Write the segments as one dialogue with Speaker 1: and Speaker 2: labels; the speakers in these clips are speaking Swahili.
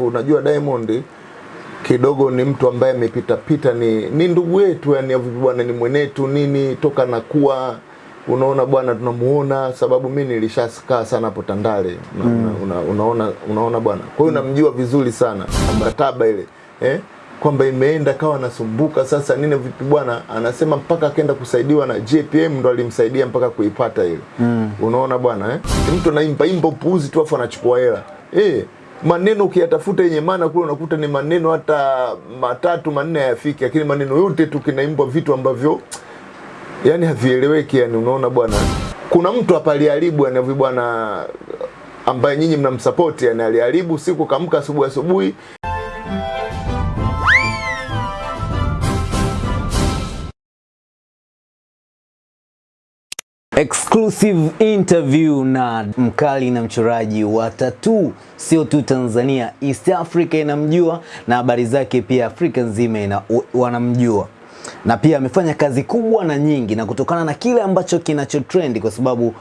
Speaker 1: Unajua Diamond kidogo ni mtu ambaye amepita pita, ni ni ndugu yetu, yani vipi bwana, ni mwenetu nini, toka nakuwa unaona bwana, tunamuona sababu mi nilishakaa sana hapo Tandale una, mm. una, unaona unaona bwana, kwa hiyo namjua vizuri sana mkataba ile eh? kwamba imeenda kawa nasumbuka sasa nini vipi bwana, anasema mpaka akaenda kusaidiwa na JPM ndo alimsaidia mpaka kuipata ile mm. unaona bwana eh? mtu anaimba imba upuuzi tu afu anachukua hela eh maneno ukiyatafuta yenye maana kule unakuta ni maneno hata matatu manne hayafiki, lakini maneno yote tu kinaimbwa vitu ambavyo yani havieleweki. Yani unaona bwana, kuna mtu hapa aliharibu yani bwana, ambaye nyinyi mnamsapoti yani, aliharibu siku kamka asubuhi asubuhi
Speaker 2: Exclusive interview na mkali na mchoraji wa tatuu, sio tu Tanzania, East Africa inamjua na habari zake pia Afrika nzima ina, wanamjua. Na pia amefanya kazi kubwa na nyingi, na kutokana na kile ambacho kinacho trend, kwa sababu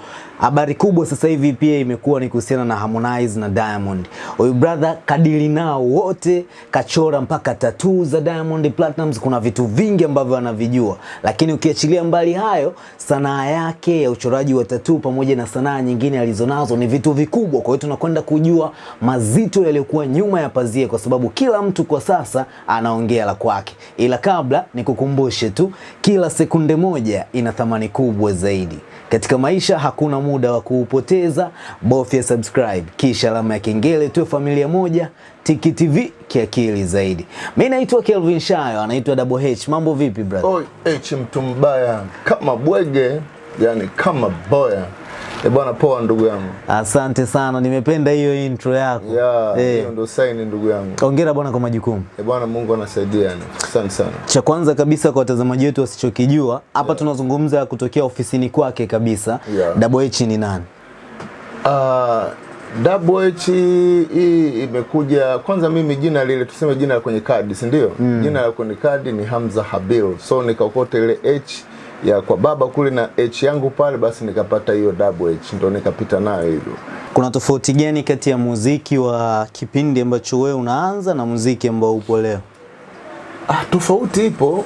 Speaker 2: habari kubwa sasa hivi pia imekuwa ni kuhusiana na Harmonize na Diamond. Huyu brother kadili nao wote, kachora mpaka tatuu za Diamond Platnumz. Kuna vitu vingi ambavyo anavijua, lakini ukiachilia mbali hayo, sanaa yake ya uchoraji wa tatuu pamoja na sanaa nyingine alizonazo ni vitu vikubwa. Kwa hiyo tunakwenda kujua mazito yaliyokuwa nyuma ya pazia, kwa sababu kila mtu kwa sasa anaongea la kwake, ila kabla nikukumbushe tu, kila sekunde moja ina thamani kubwa zaidi katika maisha. Hakuna muda wa kuupoteza, bofya subscribe kisha alama ya kengele, tuwe familia moja. Tiki TV kiakili zaidi. Mimi naitwa Kelvin Shayo, anaitwa Double H. Mambo vipi brother?
Speaker 1: Oi, H mtu mbaya kama bwege, yani kama boya. E bwana, poa ndugu yangu.
Speaker 2: Asante sana, nimependa hiyo intro yako.
Speaker 1: Ya,
Speaker 2: hiyo
Speaker 1: hiyo ndo sign ndugu yangu.
Speaker 2: Hongera bwana kwa majukumu.
Speaker 1: E bwana, Mungu anasaidia yani. Asante sana.
Speaker 2: Cha kwanza kabisa kwa watazamaji wetu wasichokijua, hapa yeah. tunazungumza kutokea ofisini kwake kabisa.
Speaker 1: Yeah.
Speaker 2: Double H ni nani?
Speaker 1: Uh, Double H hii imekuja kwanza, mimi jina lile tuseme jina la kwenye kadi, si ndio? Mm. Jina la kwenye kadi ni Hamza Habil, so nikaokota ile H ya kwa baba kule na H yangu pale, basi nikapata hiyo Double H, ndo nikapita nayo hivyo.
Speaker 2: Kuna tofauti gani kati ya muziki wa kipindi ambacho wewe unaanza na muziki ambao upo leo?
Speaker 1: Ah, tofauti ipo,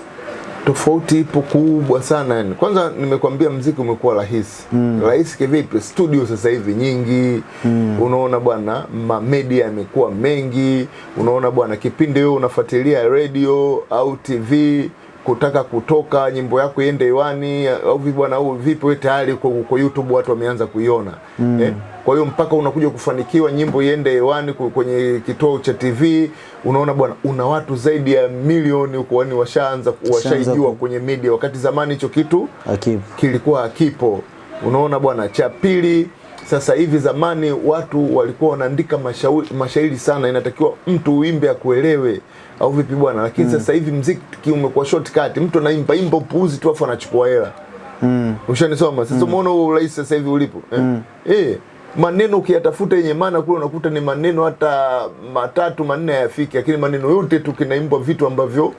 Speaker 1: tofauti ipo kubwa sana yani. Kwanza nimekwambia mziki umekuwa rahisi mm. Rahisi kivipi? Studio sasa hivi nyingi mm. Unaona bwana, ma media yamekuwa mengi. Unaona bwana, kipindi wewe unafuatilia radio au TV kutaka kutoka nyimbo yako iende hewani au vipi bwana, au vipi, wewe tayari uko, uko YouTube watu wameanza kuiona mm. eh? Kwa hiyo mpaka unakuja kufanikiwa nyimbo iende hewani kwenye kituo cha TV, unaona bwana, una watu zaidi ya milioni huko, yani washaanza washaijua kwenye media, wakati zamani hicho kitu
Speaker 2: Akibu.
Speaker 1: kilikuwa hakipo. Unaona bwana. Cha pili, sasa hivi, zamani watu walikuwa wanaandika mashairi sana, inatakiwa mtu uimbe akuelewe au vipi bwana, lakini mm. sasa hivi mziki umekuwa shortcut, mtu anaimba imba upuuzi tu afu anachukua hela
Speaker 2: Mm.
Speaker 1: Ushanisoma sasa, umeona huo urahisi sasa hivi ulipo eh? Eh, maneno ukiyatafuta yenye maana kule unakuta ni maneno hata matatu manne hayafiki, lakini maneno yote tu kinaimbwa vitu ambavyo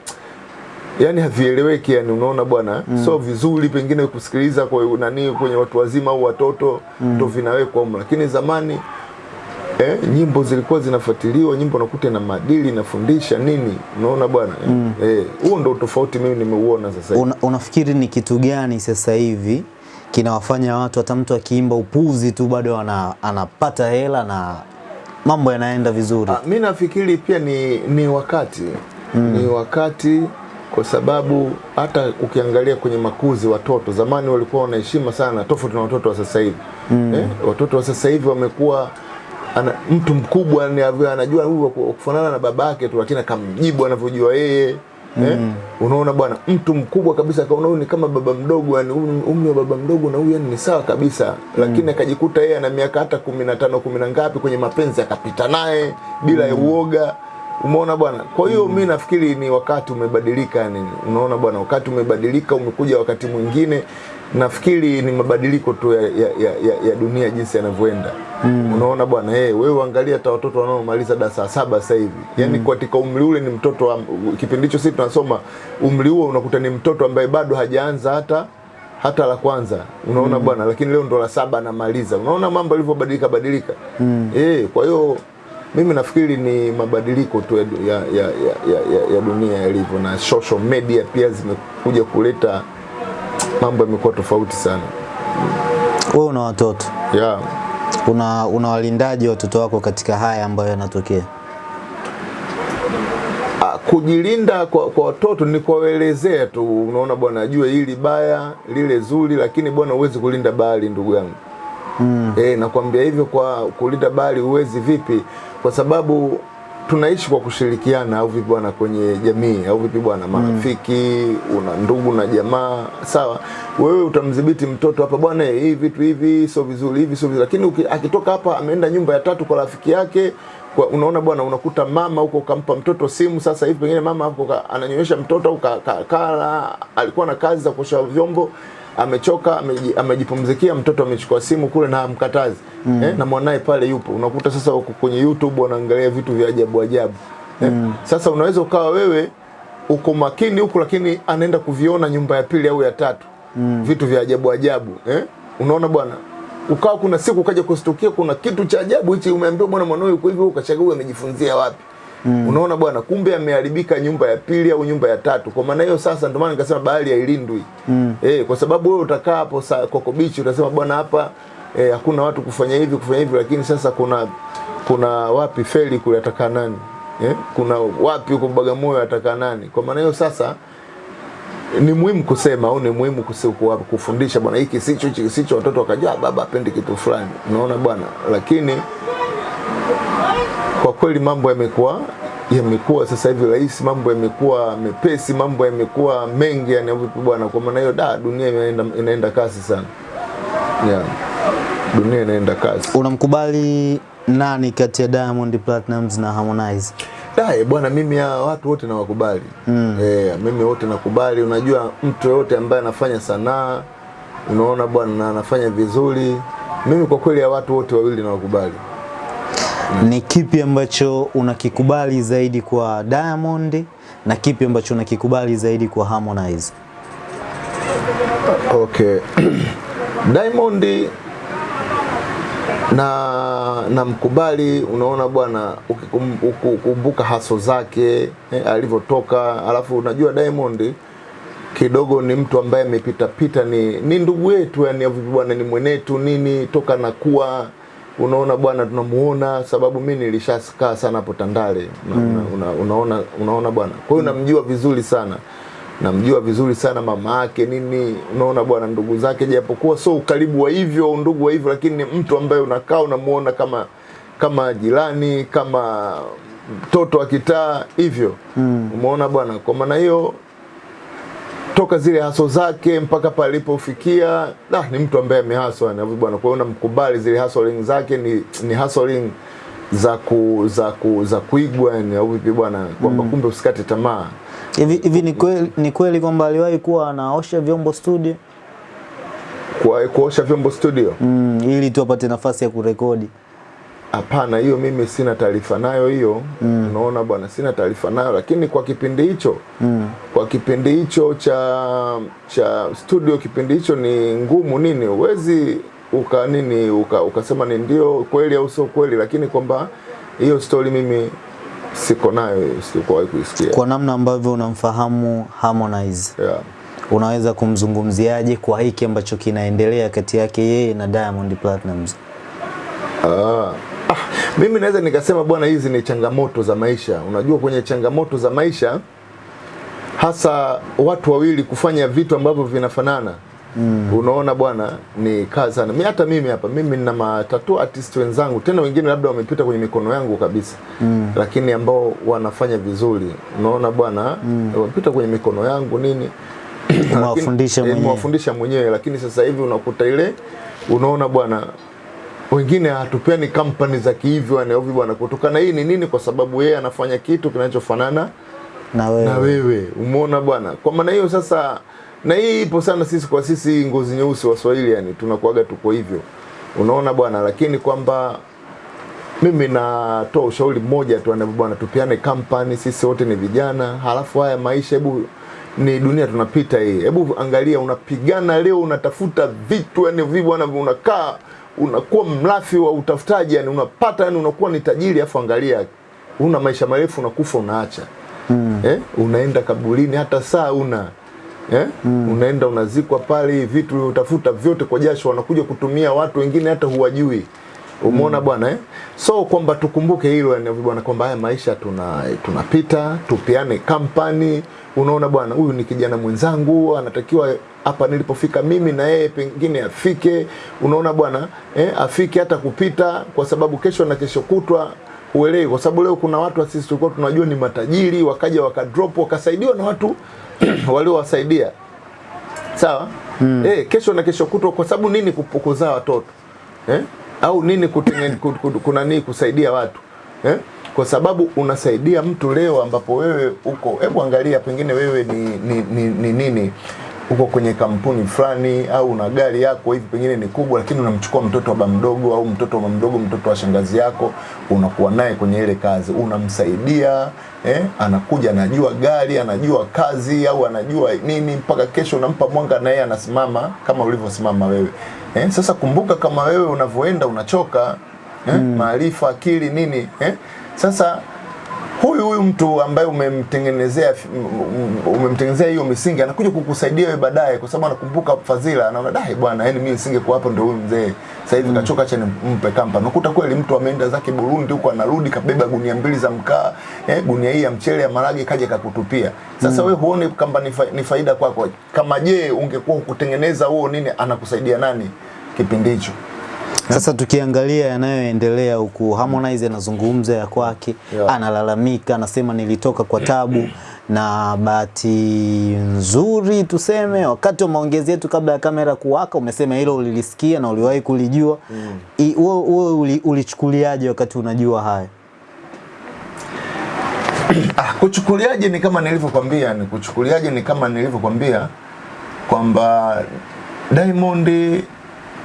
Speaker 1: yani havieleweki, yani unaona bwana mm. so vizuri pengine kusikiliza kwa nani kwenye watu wazima au watoto mm. ndo vinawekwa humo, lakini zamani eh, nyimbo zilikuwa zinafuatiliwa, nyimbo nakuta na maadili nafundisha nini, unaona bwana eh, huo ndo tofauti mimi nimeuona sasa hivi.
Speaker 2: Una, unafikiri ni kitu gani sasa hivi kinawafanya watu hata mtu akiimba upuzi tu bado ana, anapata hela na mambo yanaenda vizuri?
Speaker 1: Mimi mi nafikiri pia ni, ni wakati mm. ni wakati kwa sababu hata ukiangalia kwenye makuzi watoto zamani walikuwa wanaheshima sana tofauti na watoto wa sasa hivi mm. eh, watoto wa sasa hivi wamekuwa ana, mtu mkubwa ni anajua huyu kufanana na babake tu lakini akamjibu anavyojua yeye mm. eh? unaona bwana mtu mkubwa kabisa akaona huyu ni kama baba mdogo yani umri wa baba mdogo na huyu yani ni sawa kabisa lakini akajikuta yeye ana miaka hata kumi na tano kumi na ngapi kwenye mapenzi akapita naye bila ya uoga umeona bwana kwa hiyo mm. mi nafikiri ni wakati umebadilika yani unaona bwana wakati umebadilika umekuja wakati mwingine nafikiri ni mabadiliko tu ya, ya, ya, ya, ya dunia jinsi yanavyoenda mm. unaona bwana hey, wewe angalia hata watoto wanaomaliza darasa saba sasa hivi yani katika umri ule ni mtoto wa, kipindi hicho sisi tunasoma umri huo unakuta ni mtoto ambaye bado hajaanza hata hata la kwanza unaona mm. bwana lakini leo ndo la saba anamaliza unaona mambo yalivyobadilika badilika mm. eh kwa hiyo mimi nafikiri ni mabadiliko tu ya, ya, ya, ya, ya, ya dunia yalivyo na social media pia zimekuja kuleta mambo yamekuwa tofauti sana
Speaker 2: Wewe una watoto,
Speaker 1: yeah.
Speaker 2: una unawalindaje watoto wako katika haya ambayo yanatokea?
Speaker 1: Ah, kujilinda kwa, kwa watoto ni kuwaelezea tu, unaona bwana, ajue hili baya lile zuri, lakini bwana, huwezi kulinda bahari ndugu yangu mm. E, nakwambia hivyo. Kwa kulinda bahari huwezi vipi? Kwa sababu tunaishi kwa kushirikiana, au vipi bwana, kwenye jamii, au vipi bwana, marafiki mm. una ndugu na jamaa, sawa. Wewe utamdhibiti mtoto hapa, bwana, hii vitu hivi sio vizuri, hivi sio vizuri, lakini uki- akitoka hapa ameenda nyumba ya tatu kwa rafiki yake kwa, unaona bwana, unakuta mama huko kampa mtoto simu. Sasa hivi pengine mama hapo ananyonyesha mtoto au ka- ka- alikuwa na kazi za kuosha vyombo amechoka amejipumzikia, mtoto amechukua simu kule na amkatazi mm. eh, na mwanaye pale yupo, unakuta sasa uko kwenye YouTube wanaangalia vitu vya ajabu ajabu eh. mm. Sasa unaweza ukawa wewe uko makini huku, lakini anaenda kuviona nyumba ya pili au ya tatu mm. vitu vya ajabu ajabu eh. Unaona bwana, ukawa kuna siku ukaja kustukia kuna kitu cha ajabu hichi, umeambiwa bwana, mwanao yuko hivi, ukachagua amejifunzia wapi? Mm. Unaona bwana, kumbe ameharibika nyumba ya pili au nyumba ya tatu. Kwa maana hiyo sasa, ndio maana nikasema bahari hailindwi mm. Eh, kwa sababu wewe utakaa hapo Coco Beach utasema bwana, hapa eh, hakuna watu kufanya hivi kufanya hivi, lakini sasa kuna kuna wapi feli kule atakaa nani eh? Kuna wapi huko Bagamoyo atakaa nani? Kwa maana hiyo sasa ni muhimu kusema au ni muhimu kufundisha bwana, hiki sicho, hiki sicho, watoto wakajua "Ah, baba apendi kitu fulani, unaona bwana. Lakini kwa kweli mambo yamekuwa yamekuwa sasa hivi rahisi, mambo yamekuwa mepesi, mambo yamekuwa mengi, yani vipi bwana. Kwa maana hiyo da, dunia inaenda, inaenda kasi sana yeah. Dunia inaenda kasi.
Speaker 2: Unamkubali nani kati ya Diamond Platnumz na Harmonize?
Speaker 1: Dae bwana, mimi ya watu wote nawakubali mm. E, mimi wote nakubali. Unajua, mtu yoyote ambaye anafanya sanaa, unaona bwana, na anafanya vizuri, mimi kwa kweli ya watu wote wawili nawakubali.
Speaker 2: Ni kipi ambacho unakikubali zaidi kwa Diamond na kipi ambacho unakikubali zaidi kwa Harmonize?
Speaker 1: Okay. Diamond na namkubali, unaona bwana, ukikum- ukikumbuka haso zake eh, alivyotoka, alafu unajua Diamond kidogo ni mtu ambaye amepita pita, ni, ni ndugu yetu yani, bwana, ni mwenetu nini, toka nakuwa unaona bwana, tunamuona sababu mi nilishakaa sana hapo Tandale. Una, una, unaona, unaona bwana, kwa hiyo namjua vizuri sana. Namjua vizuri sana mama yake nini, unaona bwana, ndugu zake, japokuwa so ukaribu wa hivyo ndugu wa hivyo, lakini ni mtu ambaye unakaa unamuona kama kama jirani, kama mtoto wa kitaa hivyo. Mm. Umeona bwana, kwa maana hiyo toka zile haso zake mpaka palipofikia, nah, ni mtu ambaye amehaswa na bwana. Kwa hiyo namkubali, zile hustling zake ni, ni hustling za ku, za ku, za kuigwa yani, au vipi bwana, kwamba kumbe usikate tamaa.
Speaker 2: Hivi hivi ni kweli ni kweli kwamba aliwahi kuwa anaosha vyombo studio
Speaker 1: Kwa kuosha vyombo studio?
Speaker 2: mm, ili tu apate nafasi ya kurekodi?
Speaker 1: Hapana, hiyo mimi sina taarifa nayo hiyo. Unaona bwana, sina taarifa nayo, lakini kwa kipindi hicho mm. kwa kipindi hicho cha cha studio, kipindi hicho ni ngumu nini, uwezi uka nini uka, ukasema ni ndio kweli au sio kweli, lakini kwamba hiyo story mimi siko nayo, sikuwahi kuisikia.
Speaker 2: Kwa namna ambavyo unamfahamu Harmonize,
Speaker 1: Yeah.
Speaker 2: unaweza kumzungumziaje kwa hiki ambacho kinaendelea kati yake yeye na Diamond Platnumz?
Speaker 1: Ah. Ah, mimi naweza nikasema bwana, hizi ni changamoto za maisha. Unajua, kwenye changamoto za maisha hasa watu wawili kufanya vitu ambavyo vinafanana mm. Unaona bwana, ni kazi sana. Mi hata mimi hapa, mimi nina matatu artist wenzangu, tena wengine labda wamepita kwenye mikono yangu kabisa mm. lakini ambao wanafanya vizuri, unaona bwana mm. wamepita kwenye mikono yangu nini mwafundisha eh,
Speaker 2: mwenyewe.
Speaker 1: mwafundisha mwenyewe, lakini sasa hivi unakuta ile, unaona bwana wengine hatupeni kampani za kihivyo yani hivi bwana, kutokana hii ni nini? Kwa sababu yeye anafanya kitu kinachofanana
Speaker 2: Na wewe
Speaker 1: na wewe, umeona bwana. Kwa maana hiyo sasa, na hii ipo sana sisi kwa sisi ngozi nyeusi Waswahili, yani tunakuaga tuko hivyo, unaona bwana, lakini kwamba mimi natoa ushauri mmoja tu, bwana, tupiane kampani, sisi wote ni vijana, halafu haya maisha, hebu ni dunia tunapita hii, hebu angalia, unapigana leo, unatafuta vitu yani vi bwana, unakaa unakuwa mlafi wa utafutaji yani unapata yani unakuwa ni tajiri afu angalia una maisha marefu unakufa unaacha mm. eh? unaenda kaburini hata saa una eh? mm. unaenda unazikwa pale vitu utafuta vyote kwa jasho wanakuja kutumia watu wengine hata huwajui umeona bwana eh? so kwamba tukumbuke hilo yani bwana kwamba haya maisha tuna tunapita tupiane kampani. Unaona bwana huyu ni kijana mwenzangu anatakiwa hapa nilipofika mimi na yeye pengine afike. Unaona bwana eh, afike hata kupita kwa sababu kesho na kesho kutwa uelewi kwa sababu leo kuna watu sisi tulikuwa tunajua ni matajiri wakaja wakadrop wakasaidiwa na watu waliowasaidia. Sawa? Mm. eh, kesho na kesho kutwa kwa sababu nini kupokozaa watoto? Eh? Au nini kutenge- ku- ku- kuna nini kusaidia watu eh? kwa sababu unasaidia mtu leo ambapo wewe uko hebu angalia pengine wewe ni, ni, ni, ni nini? Uko kwenye kampuni fulani au una gari yako hivi pengine ni kubwa lakini unamchukua mtoto wa ba mdogo au mtoto wa mdogo mtoto wa shangazi yako unakuwa naye kwenye ile kazi. Unamsaidia eh, anakuja anajua gari anajua kazi au anajua nini mpaka kesho unampa mwanga na yeye anasimama kama ulivyosimama wewe eh, sasa kumbuka kama wewe unavyoenda unachoka eh, maarifa akili nini eh, sasa huyu huyu mtu ambaye umemtengenezea umemtengenezea hiyo misingi anakuja kukusaidia wewe baadaye kwa sababu anakumbuka fadhila anaona dai bwana yani mimi nisingekuwa hapo ndio huyu mzee. Sasa hivi kachoka acha nimpe kampa. Nakuta kweli mtu ameenda zake Burundi huko anarudi kabeba gunia mbili za mkaa eh, gunia hii ya mchele ya marage kaja kakutupia. Sasa wewe huone kamba ni, faida kwako? Kama je ungekuwa kutengeneza huo nini anakusaidia nani kipindi hicho
Speaker 2: Sasa tukiangalia yanayoendelea huku, Harmonize anazungumza ya kwake,
Speaker 1: Yeah.
Speaker 2: analalamika, anasema nilitoka kwa tabu na bahati nzuri tuseme, wakati wa maongezi yetu kabla ya kamera kuwaka, umesema hilo ulilisikia na uliwahi kulijua. Wewe mm. uli- ulichukuliaje wakati unajua haya?
Speaker 1: Ah, kuchukuliaje ni kama nilivyokwambia, ni kuchukuliaje ni kama nilivyokwambia kwamba Diamond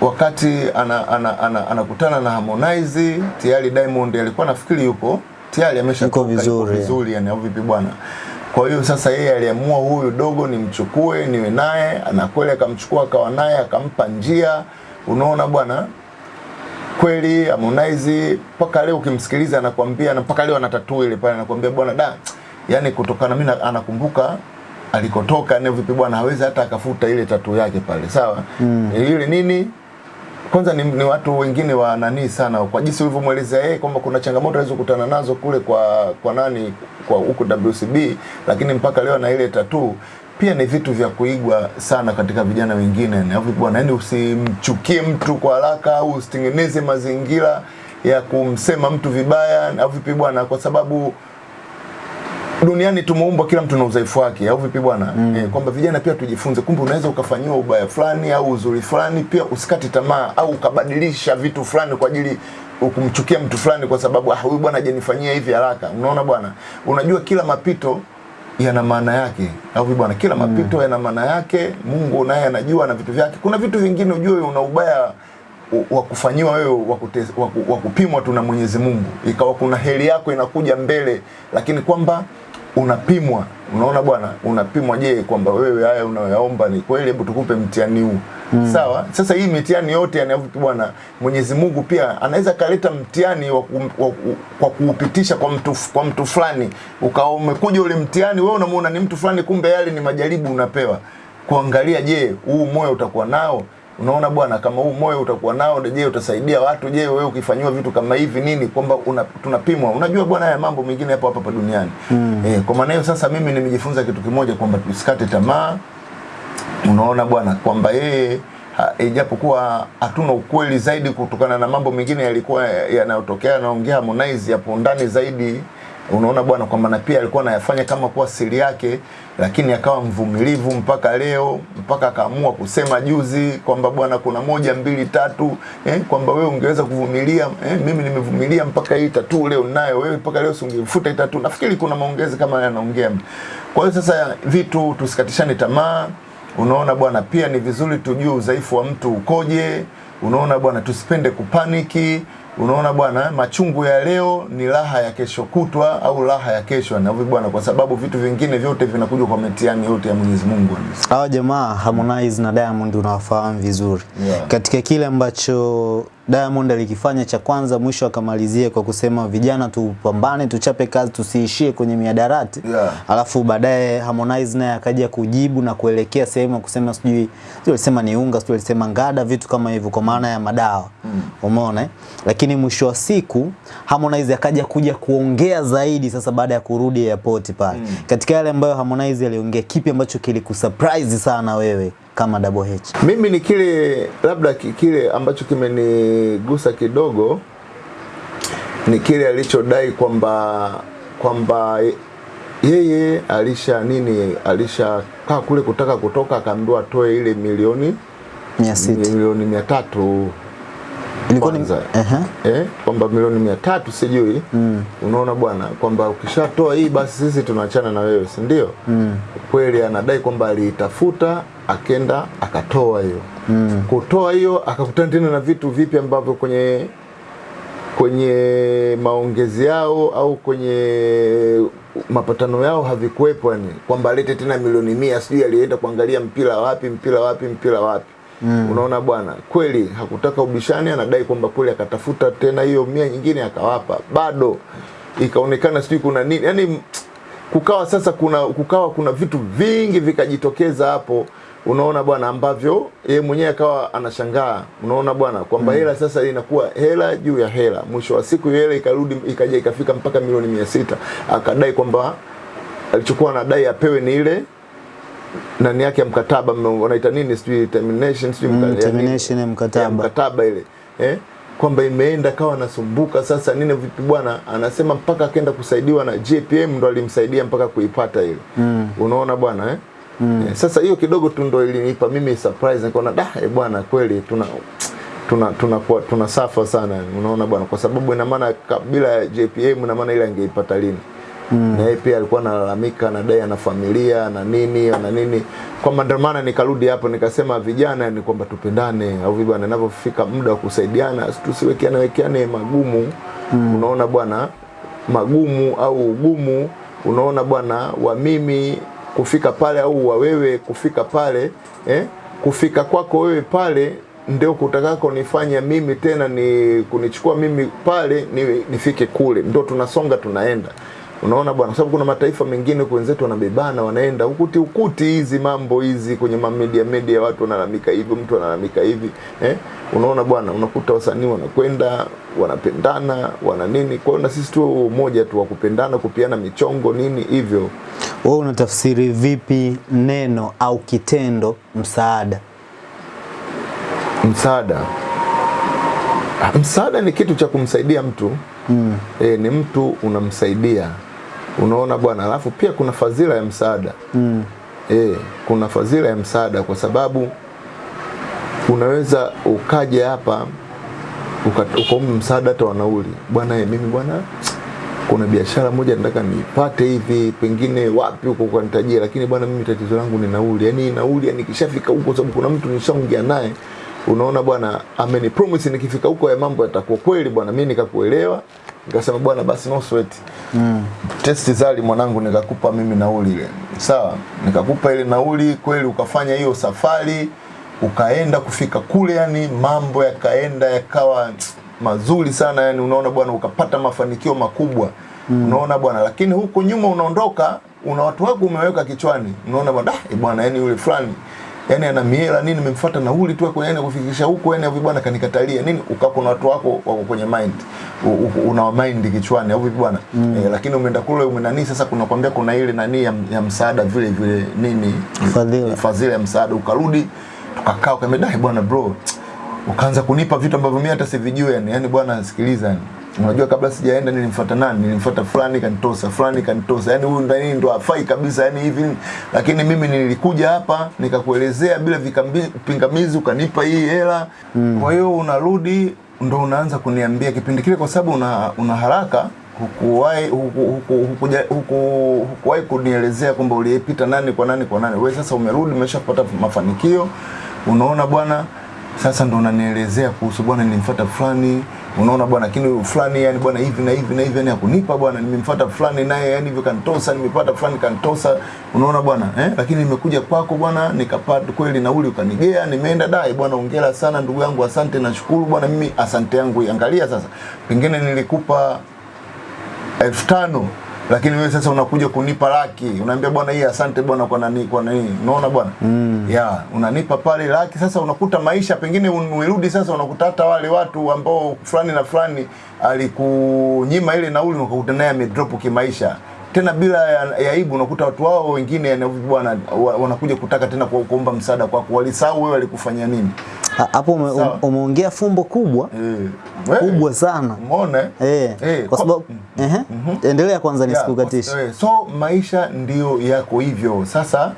Speaker 1: wakati anakutana ana, ana, ana, anakutana na Harmonize tayari Diamond alikuwa nafikiri yupo tayari amesha
Speaker 2: Yuko vizuri.
Speaker 1: vizuri yani au vipi bwana. Kwa hiyo sasa yeye aliamua huyu dogo nimchukue niwe naye, na kweli akamchukua akawa naye akampa njia, unaona bwana kweli Harmonize mpaka leo ukimsikiliza anakuambia, na mpaka leo anatatua ile pale anakuambia bwana da yani kutokana mimi anakumbuka alikotoka na vipi bwana hawezi hata akafuta ile tatu yake pale sawa mm. ile nini kwanza ni, ni watu wengine wa nani sana. Kwa jinsi ulivyomwelezea yeye kwamba kuna changamoto alizokutana nazo kule kwa kwa nani kwa huko WCB lakini mpaka leo na ile tatu pia ni vitu vya kuigwa sana katika vijana wengine. Bwana yani usimchukie mtu kwa haraka au usitengeneze mazingira ya kumsema mtu vibaya au vipi bwana? Kwa sababu duniani tumeumbwa kila mtu na udhaifu wake au vipi bwana? Mm. eh, kwamba vijana pia tujifunze kumbe unaweza ukafanyiwa ubaya fulani au uzuri fulani pia usikate tamaa au ukabadilisha vitu fulani kwa ajili kumchukia mtu fulani kwa sababu ah huyu bwana hajanifanyia hivi haraka. Unaona bwana? Unajua kila mapito yana maana yake au vipi bwana? Kila mapito mm. yana maana yake Mungu naye anajua na vitu vyake. Kuna vitu vingine ujue una ubaya wa kufanyiwa wewe wa kupimwa tu na Mwenyezi Mungu, ikawa kuna heri yako inakuja mbele, lakini kwamba unapimwa. Unaona bwana, unapimwa. Je, kwamba wewe haya unayoyaomba ni kweli? Hebu tukupe mtihani huu mm. Sawa. Sasa hii mitihani yote yanayovipi bwana, Mwenyezi Mungu pia anaweza kaleta mtihani kwa kuupitisha kwa mtu kwa mtu fulani, ukawa umekuja ule mtihani, wewe unamuona ni mtu fulani, kumbe yale ni majaribu unapewa kuangalia, je, huu moyo utakuwa nao unaona bwana kama huu moyo utakuwa nao je utasaidia watu? Je wewe ukifanyiwa vitu kama hivi nini kwamba una, tunapimwa? Unajua bwana haya mambo mengine hapo hapa duniani. Mm. eh, kwa maana hiyo sasa mimi nimejifunza kitu kimoja kwamba tusikate tamaa. Unaona bwana kwamba yeye ijapokuwa hatuna ukweli zaidi kutokana na mambo mengine yalikuwa yanayotokea naongea Harmonize hapo ndani zaidi unaona bwana kwamba na pia alikuwa anayafanya kama kuwa siri yake lakini akawa mvumilivu mpaka leo mpaka akaamua kusema juzi kwamba bwana kuna moja mbili tatu eh, kwamba wewe ungeweza kuvumilia eh, mimi nimevumilia mpaka hii tatu leo nayo wewe mpaka leo usingefuta hii tatu nafikiri kuna maongezi kama yanaongea. Kwa hiyo sasa vitu tusikatishane tamaa. Unaona bwana pia ni vizuri tujue udhaifu wa mtu ukoje. Unaona bwana tusipende kupaniki unaona bwana machungu ya leo ni raha ya kesho kutwa au raha ya kesho na hivyo bwana kwa sababu vitu vingine vyote vinakuja kwa mitihani yote ya Mwenyezi Mungu
Speaker 2: Hawa jamaa Harmonize na Diamond unawafahamu vizuri
Speaker 1: Yeah.
Speaker 2: katika kile ambacho Diamond alikifanya cha kwanza, mwisho akamalizia kwa kusema vijana tupambane, tuchape kazi, tusiishie kwenye miadarati
Speaker 1: Yeah.
Speaker 2: alafu baadaye Harmonize naye akaja kujibu na kuelekea sehemu kusema sijui sio alisema ni unga, sijui alisema ngada, vitu kama hivyo kwa maana ya madawa mm. Umeona eh? Lakini mwisho wa siku Harmonize akaja kuja kuongea zaidi sasa baada ya kurudi airport pale mm. Katika yale ambayo Harmonize aliongea, kipi ambacho kilikusurprise sana wewe kama Double H?
Speaker 1: Mimi ni kile labda ki- kile ambacho kimenigusa kidogo ni kile alichodai kwamba kwamba yeye alisha nini alisha kaa kule kutaka kutoka akaambiwa atoe ile milioni
Speaker 2: mia sita
Speaker 1: milioni mia tatu
Speaker 2: ilikuwa ni
Speaker 1: kwanza.
Speaker 2: Ehe.
Speaker 1: eh, kwamba milioni mia tatu sijui mm. unaona bwana kwamba ukishatoa hii basi sisi tunaachana na wewe si ndio mm. kweli anadai kwamba aliitafuta akenda akatoa hiyo mm. kutoa hiyo akakutana tena na vitu vipi ambavyo kwenye kwenye maongezi yao au kwenye mapatano yao havikuwepo yani kwamba alete tena milioni mia sijui alienda kuangalia mpira wapi mpira wapi mpira wapi mm. unaona bwana kweli hakutaka ubishani anadai kwamba kweli akatafuta tena hiyo mia nyingine akawapa. Bado ikaonekana sijui kuna nini. Yani kukawa sasa kuna kukawa kuna vitu vingi vikajitokeza hapo. Unaona bwana ambavyo yeye mwenyewe akawa anashangaa. Unaona bwana kwamba mm. hela sasa inakuwa hela juu ya hela. Mwisho wa siku hela ikarudi ikaja ikafika mpaka milioni mia sita. Akadai kwamba alichokuwa anadai apewe ni ile nani yake ya mkataba wanaita nini sijui termination sijui
Speaker 2: Mm, termination ya mkataba.
Speaker 1: ya mkataba ile eh? kwamba imeenda kawa nasumbuka sasa nini vipi bwana anasema mpaka akaenda kusaidiwa na JPM ndo alimsaidia mpaka kuipata ile mm. unaona bwana eh? Mm. Eh, sasa hiyo kidogo tu ndo ilinipa mimi surprise nikaona da eh, bwana kweli tuna tuna tuna tuna, tuna safa sana unaona bwana kwa sababu ina maana kabila ya JPM ina maana ile angeipata lini Mm. na yeye pia alikuwa analalamika na dai ana familia na nini na nini kwamba ndio maana nikarudi hapo nikasema vijana ni kwamba tupendane au vipi bwana inavyofika muda wa kusaidiana tusiwekeane wekeane magumu mm. unaona bwana magumu au ugumu unaona bwana wa mimi kufika pale au wa wewe kufika pale eh? kufika kwako wewe pale ndio kutakako nifanya mimi tena ni kunichukua mimi pale ni, nifike kule ndio tunasonga tunaenda unaona bwana kwa sababu kuna mataifa mengine wenzetu wanabebana wanaenda ukuti ukuti hizi mambo hizi kwenye mamedia media watu wanalalamika hivi mtu analalamika hivi eh? unaona bwana unakuta wasanii wanakwenda wanapendana wana nini kwa hiyo na sisi tu umoja tu wa kupendana kupiana michongo nini hivyo
Speaker 2: Wewe unatafsiri vipi neno au kitendo msaada?
Speaker 1: msaada Ah, msaada ni kitu cha kumsaidia mtu mm. e, ni mtu unamsaidia unaona bwana alafu pia kuna fadhila ya msaada. Mm. e, kuna fadhila ya msaada kwa sababu unaweza ukaja hapa uka- ukaomba msaada hata wa nauli bwana e, mimi bwana kuna biashara moja nataka nipate hivi pengine wapi huko ukanitajia lakini bwana mimi tatizo langu ni nauli. Yani nauli yani kishafika huko sababu kuna mtu nishaongea naye unaona bwana ameni promise nikifika huko ya mambo yatakuwa kweli bwana mimi nikakuelewa nikasema bwana basi no sweat. Mm. Test zali mwanangu nikakupa mimi nauli ile. Sawa? Nikakupa ile nauli kweli ukafanya hiyo safari ukaenda kufika kule yani mambo yakaenda yakawa mazuri sana yani unaona bwana ukapata mafanikio makubwa. Mm. unaona bwana lakini huko nyuma unaondoka una watu wako umeweka kichwani. Unaona bwana ah, eh, bwana yani yule fulani yani ana miela nini nimemfuata nauli tu kwa yani kufikisha huko yani hivi bwana kanikatalia. Nini ukako na watu wako wako kwenye mind una mind kichwani au vipi bwana mm. eh, lakini umeenda kule umenani sasa kuna kwambia kuna ile nani ya, ya msaada vile vile nini?
Speaker 2: Fadhila.
Speaker 1: fadhila ya msaada. Ukarudi tukakaa ukamedai bwana bro ukaanza kunipa vitu ambavyo mimi hata sivijui yani yani bwana sikiliza yani unajua kabla sijaenda nilimfuata nani? Nilimfuata fulani kanitosa fulani kanitosa. Yani huyu ndani ndo afai kabisa yani hivi. Lakini mimi nilikuja hapa nikakuelezea bila vikambi- ukanipa hii hela. Mm. kwa hiyo unarudi ndo unaanza kuniambia kipindi kile kwa sababu una, una haraka. Hukuwahi huku, hukuwahi kunielezea kwamba uliyepita nani kwa nani kwa nani. Wewe sasa umerudi umeshapata mafanikio. Unaona bwana sasa ndo unanielezea kuhusu bwana, nilimfuata fulani, unaona bwana, lakini fulani yani bwana hivi na hivi na hivi yani hakunipa bwana, nimemfuata fulani naye yani hivyo kanitosa, nimepata fulani kanitosa, unaona bwana eh, lakini nimekuja kwako bwana, nikapata kweli nauli ukanigea, nimeenda dai bwana, ongera sana ndugu yangu, asante, nashukuru bwana, mimi asante yangu, angalia sasa, pengine nilikupa elfu tano lakini wewe sasa unakuja kunipa laki, unaambia bwana, hii asante bwana kwa nani kwa nani, unaona bwana mm. ya unanipa pale laki. Sasa unakuta maisha pengine umerudi sasa, unakuta hata wale watu ambao fulani na fulani alikunyima ile nauli, unakuta naye amedrop kimaisha tena bila ya, ya aibu. Unakuta watu wao wengine bwana wanakuja kutaka tena ku- kuomba msaada kwako, walisahau wewe alikufanyia nini.
Speaker 2: Ha- Hapo ume-
Speaker 1: Sawa.
Speaker 2: umeongea fumbo kubwa
Speaker 1: e.
Speaker 2: kubwa sana
Speaker 1: umeona eh? e.
Speaker 2: Kwa sababu ehe, endelea kwanza
Speaker 1: Yeah,
Speaker 2: nisikukatishe.
Speaker 1: eh, so maisha ndiyo yako hivyo. Sasa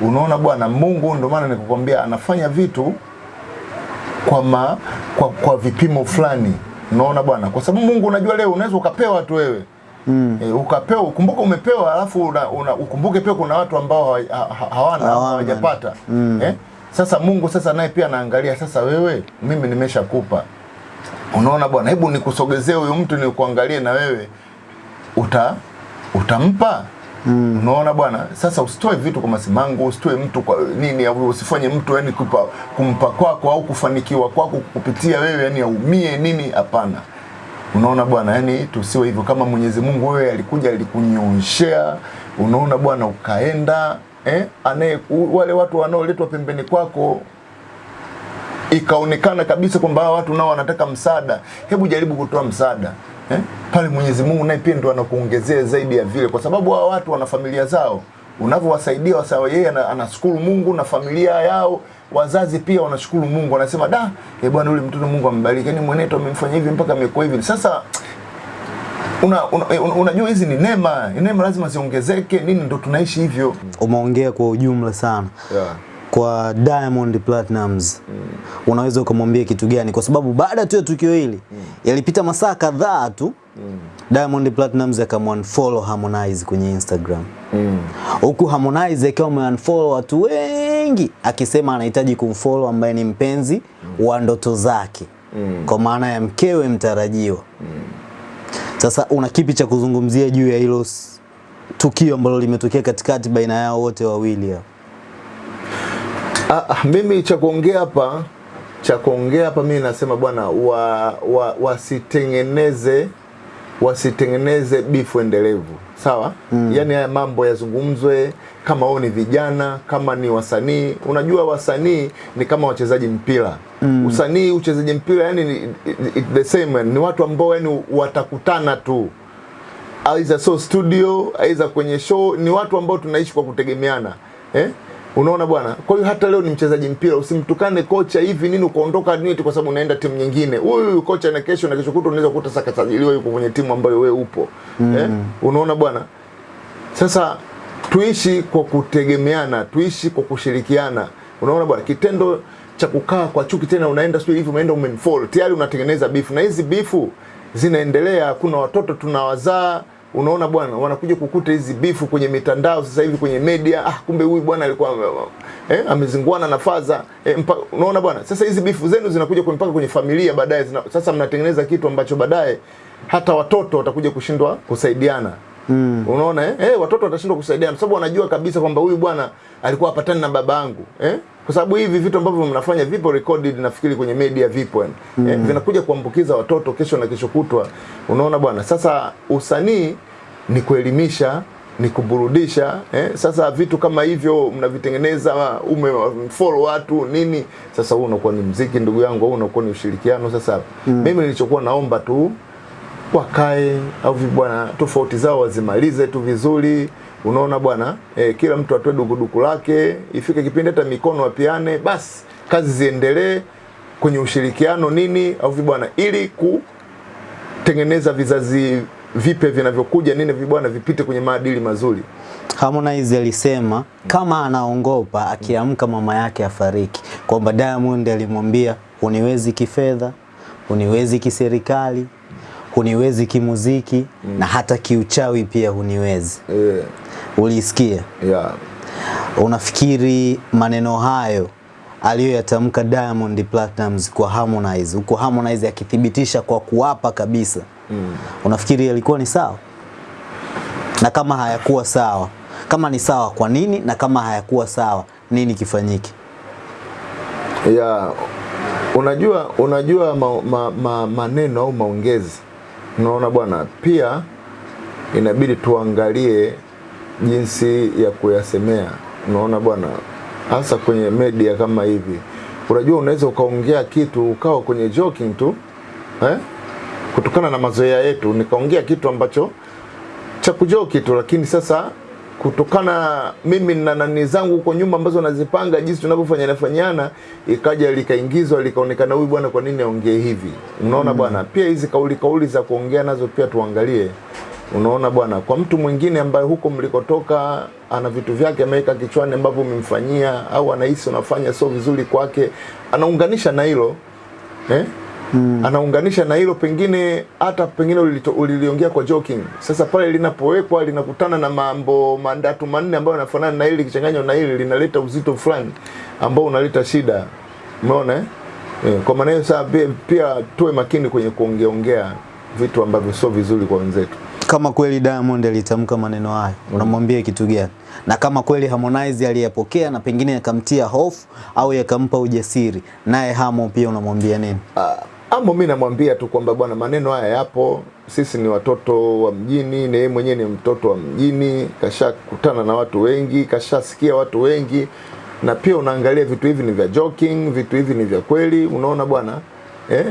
Speaker 1: unaona bwana, Mungu ndio maana nikukwambia anafanya vitu kwa, ma, kwa, kwa vipimo fulani. Unaona bwana, kwa sababu Mungu unajua, leo unaweza ukapewa tu wewe mm. E, ukapewa ukumbuke umepewa, alafu una, una, ukumbuke pia kuna watu ambao hawa- ha- ha- hawana
Speaker 2: Hawana.
Speaker 1: hawajapata mm. eh? Sasa Mungu sasa naye pia anaangalia sasa, wewe mimi nimeshakupa. Unaona bwana, hebu nikusogezee huyu mtu nikuangalie na wewe. Uta utampa? Mm. unaona bwana sasa usitoe vitu kwa masimango usitoe mtu kwa nini au usifanye mtu yani kupa, kumpa kwako au kufanikiwa kwako kupitia wewe yani aumie nini? Hapana. Unaona bwana yani tusiwe hivyo. Kama mwenyezi mungu wewe alikuja alikunyoshea unaona bwana ukaenda eh, anaye wale watu wanaoletwa pembeni kwako ikaonekana kabisa kwamba hawa watu nao wanataka msaada, hebu jaribu kutoa msaada eh? Pale Mwenyezi Mungu naye pia ndo anakuongezea zaidi ya vile, kwa sababu hawa watu wana familia zao. Unavyowasaidia wasawa, yeye ana- anashukuru Mungu na familia yao, wazazi pia wanashukuru Mungu, wanasema da, eh bwana, yule mtoto Mungu ambariki, yani mwenetu amemfanya hivi mpaka amekuwa hivi. Sasa una, una, una, unajua hizi ni neema, neema lazima ziongezeke, nini, ndo tunaishi hivyo
Speaker 2: Umeongea kwa ujumla sana
Speaker 1: yeah.
Speaker 2: kwa Diamond Platnumz unaweza ukamwambia kitu gani? Kwa sababu baada tu ya tukio hili mm. yalipita masaa kadhaa tu mm. Diamond Platnumz akamwanfollow Harmonize kwenye Instagram
Speaker 1: mm.
Speaker 2: huku Harmonize akiwa ameunfollow watu wengi akisema anahitaji kumfollow ambaye ni mpenzi mm. wa ndoto zake
Speaker 1: Mm.
Speaker 2: kwa maana ya mkewe mtarajiwa. Sasa una kipi cha kuzungumzia juu ya hilo tukio ambalo limetokea katikati baina yao wote wawili hao?
Speaker 1: Ah, ah, mimi cha kuongea hapa cha kuongea hapa mimi nasema bwana wa, wa, wasitengeneze wasitengeneze bifu endelevu sawa mm. yani haya mambo yazungumzwe kama wao ni vijana kama ni wasanii unajua wasanii ni kama wachezaji mpira mm. usanii uchezaji mpira yani ni, it, the same ni watu ambao yani watakutana tu aiza so studio aiza kwenye show ni watu ambao tunaishi kwa kutegemeana eh? Unaona bwana? Kwa hiyo hata leo ni mchezaji mpira usimtukane kocha hivi nini ukaondoka nini kwa sababu unaenda timu nyingine. Huyu kocha na kesho na kesho kutu unaweza kukuta sasa kasajiliwa yuko kwenye timu ambayo wewe upo. Mm. eh? unaona bwana? Sasa tuishi kwa kutegemeana tuishi kwa kushirikiana. Unaona bwana? Kitendo cha kukaa kwa chuki tena unaenda sio hivi umeenda umenfall. tayari unatengeneza bifu na hizi bifu zinaendelea kuna watoto tunawazaa unaona bwana wanakuja kukuta hizi bifu kwenye mitandao sasa hivi kwenye media. Ah kumbe huyu bwana alikuwa eh, amezinguana na faza. Eh, mpa, unaona bwana sasa hizi bifu zenu zinakuja kwenye- mpaka kwenye familia baadaye sasa mnatengeneza kitu ambacho baadaye hata watoto watakuja kushindwa kusaidiana Mm. Unaona eh? Eh, watoto watashindwa kusaidia kwa sababu wanajua kabisa kwamba huyu bwana alikuwa hapatani na baba yangu eh? Kwa sababu hivi vitu ambavyo mnafanya vipo recorded nafikiri kwenye media vipo yani. Mm. Eh, vinakuja kuambukiza watoto kesho na kesho kutwa. Unaona bwana? Sasa usanii ni kuelimisha ni kuburudisha eh? Sasa vitu kama hivyo mnavitengeneza umefollow watu nini, sasa huu unakuwa ni mziki ndugu yangu, au unakuwa ni ushirikiano. Sasa mm. mimi nilichokuwa naomba tu wakae au bwana, tofauti zao wazimalize tu vizuri. Unaona bwana e, kila mtu atoe dukuduku lake, ifike kipindi hata mikono apiane basi kazi ziendelee kwenye ushirikiano nini, au bwana, ili kutengeneza vizazi vipe vinavyokuja nini, vibwana vipite kwenye maadili mazuri.
Speaker 2: Harmonize alisema kama anaongopa akiamka mama yake afariki, kwamba Diamond alimwambia uniwezi kifedha, uniwezi kiserikali, huniwezi kimuziki mm. na hata kiuchawi pia huniwezi.
Speaker 1: yeah.
Speaker 2: Ulisikia?
Speaker 1: yeah.
Speaker 2: Unafikiri maneno hayo aliyoyatamka Diamond Platnumz kwa Harmonize, huko Harmonize akithibitisha kwa kuapa kabisa mm. unafikiri yalikuwa ni sawa? Na kama hayakuwa sawa, kama ni sawa, kwa nini? Na kama hayakuwa sawa, nini kifanyike?
Speaker 1: ya unajua unajua ma, ma, ma, maneno au maongezi unaona bwana pia inabidi tuangalie jinsi ya kuyasemea unaona bwana hasa kwenye media kama hivi unajua unaweza ukaongea kitu ukawa kwenye joking tu eh? kutokana na mazoea yetu nikaongea kitu ambacho cha kujoki tu, lakini sasa kutokana mimi na nani zangu huko nyuma ambazo nazipanga jinsi tunavyofanyana fanyana, ikaja likaingizwa likaonekana, huyu bwana, kwa nini aongee hivi? Unaona mm. bwana, pia hizi kauli kauli za kuongea nazo pia tuangalie. Unaona bwana, kwa mtu mwingine ambaye huko mlikotoka ana vitu vyake ameweka kichwani ambavyo umemfanyia au anahisi unafanya sio vizuri kwake, anaunganisha na hilo eh? Mm. anaunganisha na hilo pengine hata pengine uliliongea kwa joking. Sasa pale linapowekwa linakutana na mambo mandatu manne ambayo yanafanana na hili likichanganywa na hili linaleta uzito fulani ambao unaleta shida. Umeona eh? Eh, kwa maana hiyo sasa pia, pia tuwe makini kwenye kuongeaongea vitu ambavyo sio vizuri kwa wenzetu.
Speaker 2: Kama kweli Diamond alitamka maneno hayo, unamwambia kitu gani? Na kama kweli Harmonize aliyapokea na pengine yakamtia hofu au yakampa ujasiri, naye Hamo pia unamwambia nini?
Speaker 1: Ah, Amo mi namwambia tu kwamba bwana, maneno haya yapo, sisi ni watoto wa mjini, na yeye mwenyewe ni mtoto wa mjini, kashakutana na watu wengi, kashasikia watu wengi, na pia unaangalia vitu hivi ni vya joking, vitu hivi ni vya kweli, unaona bwana eh?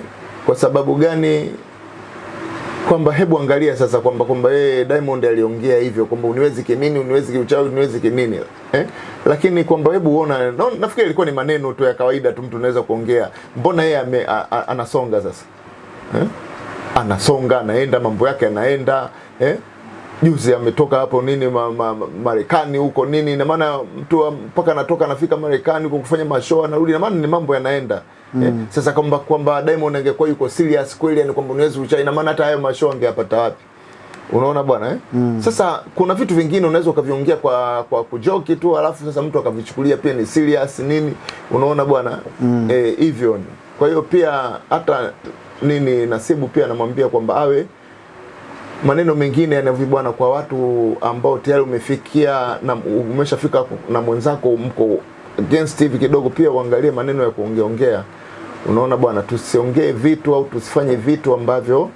Speaker 1: Kwa sababu gani? Kwamba hebu angalia sasa kwamba kwamba yeye Diamond aliongea hivyo kwamba uniwezi kinini uniwezi kiuchawi uniwezi kinini eh? Lakini kwamba hebu uona no, nafikiri ilikuwa ni maneno tu ya kawaida tu mtu unaweza kuongea. Mbona yeye anasonga sasa eh? Anasonga anaenda mambo yake anaenda eh? Juzi ametoka hapo nini ma, ma, ma, Marekani huko nini, na maana mtu mpaka anatoka anafika Marekani huko kufanya mashow anarudi, na maana ni mambo yanaenda mm. eh? Sasa kwamba kwamba Diamond angekuwa yuko serious kweli, yani kwamba unaweza kucha, ina maana hata hayo mashow angeyapata wapi? Unaona bwana eh? Mm. Sasa kuna vitu vingine unaweza ukaviongea kwa kwa kujoki tu, alafu sasa mtu akavichukulia pia ni serious nini, unaona bwana mm. eh, hivyo. Kwa hiyo pia hata nini Nasibu pia anamwambia kwamba awe maneno mengine yanavyo bwana, kwa watu ambao tayari umefikia na umeshafika na mwenzako mko against hivi kidogo, pia uangalie maneno ya kuongea ongea. Unaona bwana, tusiongee vitu au tusifanye vitu ambavyo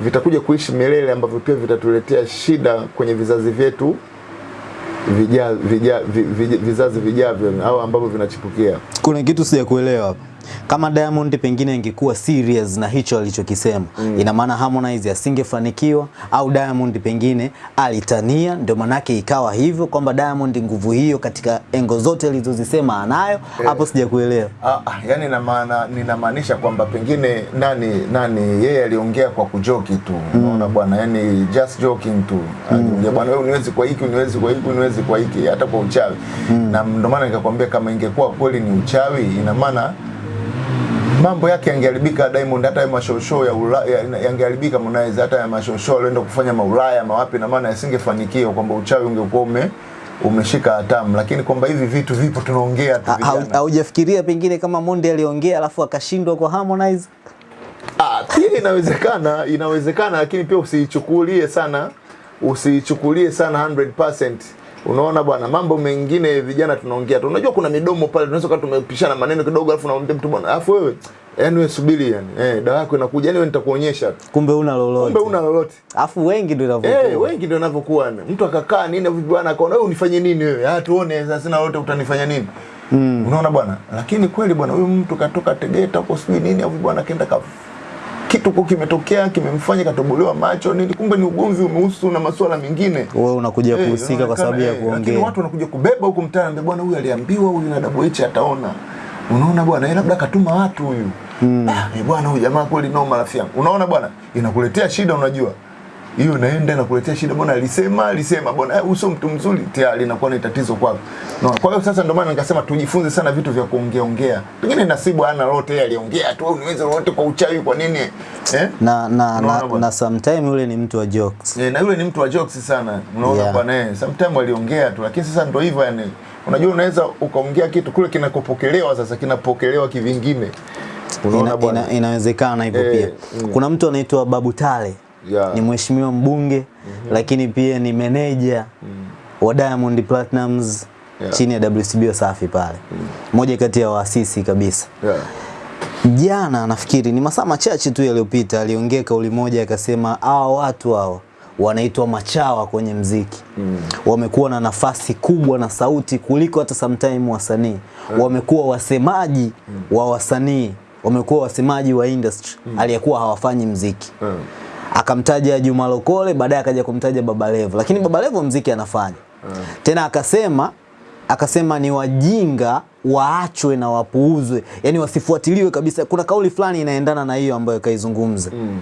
Speaker 1: vitakuja kuishi milele, ambavyo pia vitatuletea shida kwenye vizazi vyetu vija, vija, vi, vi, vizazi vijavyo au ambavyo vinachipukia.
Speaker 2: Kuna kitu sijakuelewa hapa. Kama Diamond pengine ingekuwa serious na hicho alichokisema mm. ina maana Harmonize asingefanikiwa au Diamond pengine alitania, ndio manake ikawa hivyo kwamba Diamond nguvu hiyo katika engo zote alizozisema anayo hapo, sijakuelewa.
Speaker 1: Ah, ah, yani na maana ninamaanisha kwamba pengine nani nani yeye aliongea kwa kujoki tu unaona mm. bwana yani just joking tu aliongea bwana wewe uniwezi kwa hiki uniwezi kwa hiki uniwezi kwa hiki hata kwa uchawi mm. na ndio maana nikakwambia kama ingekuwa kweli ni uchawi ina maana mambo yake yangeharibika Diamond hata ya mashosho ya Ulaya ya- yangeharibika Harmonize hata ya mashosho alienda kufanya maulaya mawapi na maana yasingefanikiwa kwamba uchawi ungekuwa ume umeshika hatamu lakini kwamba hivi vitu vipo tunaongea tu.
Speaker 2: Haujafikiria pengine kama Monde aliongea alafu akashindwa kwa Harmonize?
Speaker 1: Ah, pia inawezekana, inawezekana lakini pia usiichukulie sana, usiichukulie sana 100%. Unaona bwana, mambo mengine vijana tunaongea tu. Unajua kuna midomo pale, tunaweza kuwa tumepishana maneno kidogo, alafu unamwambia mtu bwana, alafu wewe yani wewe subiri yani, eh, dawa yako inakuja, yani wewe nitakuonyesha.
Speaker 2: Kumbe una lolote.
Speaker 1: Kumbe una lolote.
Speaker 2: Alafu wengi ndio inavyokuwa.
Speaker 1: Eh, wengi ndio inavyokuwa. Mtu akakaa nini vipi bwana akaona wewe unifanye nini wewe? Ah, tuone sasa sina lolote utanifanya nini? Mm. Unaona bwana? Lakini kweli bwana huyu mtu katoka Tegeta huko sijui nini au bwana kaenda ka kitu kwa kimetokea kimemfanya katobolewa macho nini, kumbe ni ugomvi umehusu na masuala mengine.
Speaker 2: Wewe unakuja
Speaker 1: hey,
Speaker 2: kuhusika kwa sababu ya
Speaker 1: kuongea, eh, Lakini watu wanakuja kubeba huko mtaani, bwana huyu aliambiwa huyu na double H ataona. Unaona bwana, yeye labda katuma watu huyu. Ah, eh, bwana huyu jamaa kweli noma rafiki yangu. Unaona bwana, inakuletea shida unajua. Hiyo naenda nakuletea shida. Bwana alisema alisema bwana eh, uso mtu mzuri? Tayari inakuwa ni tatizo kwako. No. kwa hiyo sasa ndio maana nikasema tujifunze sana vitu vya kuongea ongea. Pengine nasibu ana lolote yeye aliongea tu niweze lolote kwa uchawi kwa nini eh?
Speaker 2: Na na, na,
Speaker 1: bwana?
Speaker 2: na sometime yule ni mtu wa jokes.
Speaker 1: Eh, na yule ni mtu wa jokes sana. Unaona
Speaker 2: Yeah.
Speaker 1: Kwa naye sometime aliongea tu lakini sasa ndio hivyo yani. Unajua unaweza ukaongea kitu kule kinakopokelewa sasa kinapokelewa kivingine.
Speaker 2: Ina, ina, inawezekana hivyo
Speaker 1: e,
Speaker 2: pia.
Speaker 1: mm.
Speaker 2: kuna mtu anaitwa Babu Tale
Speaker 1: Yeah.
Speaker 2: ni mheshimiwa mbunge mm -hmm. lakini pia ni meneja mm. wa Diamond Platnumz
Speaker 1: Yeah.
Speaker 2: chini ya WCB Wasafi pale mm. moja kati ya waasisi kabisa
Speaker 1: yeah.
Speaker 2: jana nafikiri ni masaa machache tu yaliyopita aliongea kauli moja akasema hawa watu hao wanaitwa machawa kwenye mziki mm. wamekuwa na nafasi kubwa na sauti kuliko hata sometime wasanii mm. wamekuwa wasemaji mm. wa wasanii wamekuwa wasemaji wa industry mm. aliyekuwa hawafanyi mziki
Speaker 1: Mm.
Speaker 2: Akamtaja Juma Lokole baadaye akaja kumtaja Baba Levo. Lakini Baba Levo mziki anafanya. Tena akasema akasema ni wajinga waachwe na wapuuzwe. Yani wasifuatiliwe kabisa. Kuna kauli fulani inaendana na hiyo ambayo kaizungumza
Speaker 1: Mm.